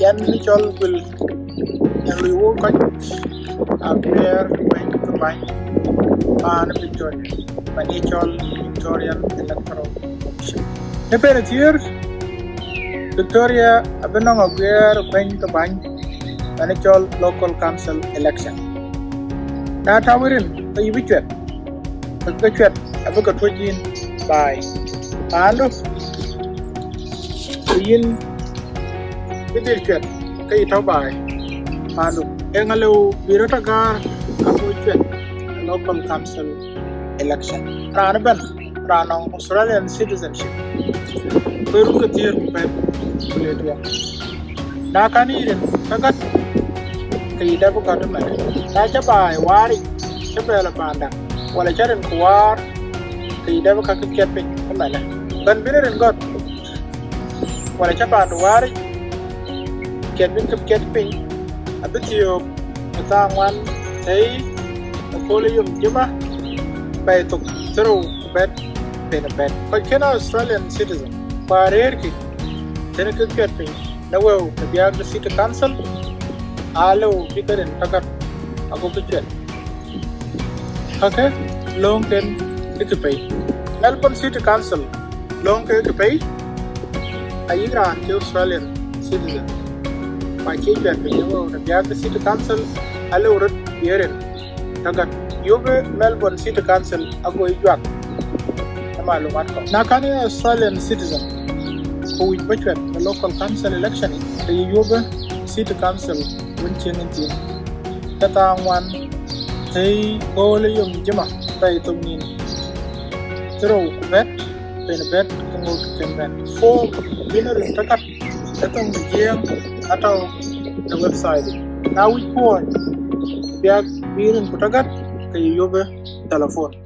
generally you all will generally you cut where going to buy pan pictorial financial pictorial electro option the parents here Victoria Abenong Aguirre the to buy local council election. That our in the eventual the eventual abuka twin by Palo Yin bidir chwet kai tau bai pando engalo biro tagar abu chwet local council election. Rana ban rana australian citizenship. Beru ke tier pen kuletwa na kanirin kagat kai da bu kadu mai na cha bai wari cha bela panda wala charin kuwar kai da bu ka kiet pin kamala ban binirin got wala cha pandu wari kiet bin kip kiet pin yung jima bay tuk turu bet pin bet ko kena australian citizen parer ki tene kip kiet pin na biag the city council alo takat ako kiet okay long ten ikipay Melbourne City Council Australian citizen pa ke kyan pe yawo na biya ke City Council ale urut yeren tagat yobe Melbourne City Council ago ijwak. Na malumat ko na kani Australian citizen. Ko wit bachwet na local council election da yobe City Council wincin intin tatangwan tay ko le yung jima tay tungin Tero kubet, pen bet kungu pen bet. Fo winner in takat etong Atau the website. Na wikon biya birin ku tagat ka yobe telephone?